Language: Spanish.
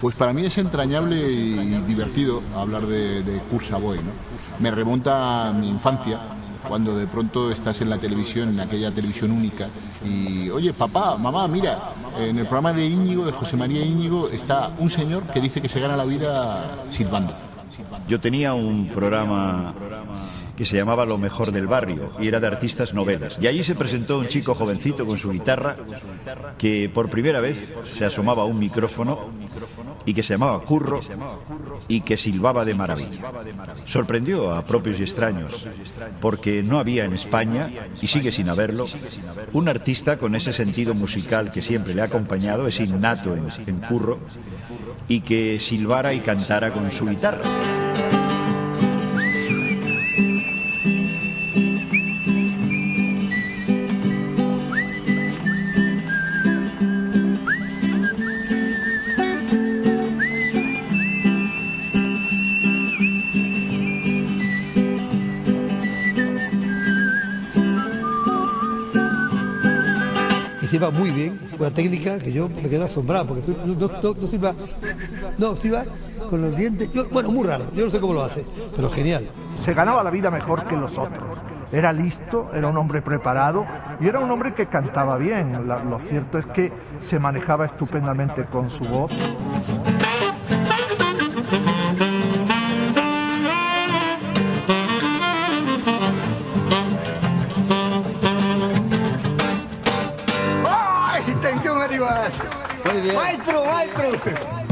Pues para mí es entrañable y divertido hablar de, Kurt Savoy, ¿no? Me remonta a mi infancia, cuando de pronto estás en la televisión, en aquella televisión única, y oye, papá, mamá, mira, en el programa de Íñigo, de José María Íñigo, está un señor que dice que se gana la vida silbando. Yo tenía un programa que se llamaba Lo mejor del barrio y era de artistas novelas. Y allí se presentó un chico jovencito con su guitarra que por primera vez se asomaba a un micrófono y que se llamaba Curro y que silbaba de maravilla. Sorprendió a propios y extraños porque no había en España, y sigue sin haberlo, un artista con ese sentido musical que siempre le ha acompañado, es innato en, en Curro, y que silbara y cantara con su guitarra. Silba muy bien, una técnica que yo me quedo asombrado, porque no, no, no silba con los dientes, bueno, muy raro, yo no sé cómo lo hace, pero genial. Se ganaba la vida mejor que los otros, era listo, era un hombre preparado y era un hombre que cantaba bien, lo cierto es que se manejaba estupendamente con su voz. まります。マイクロマイクロ。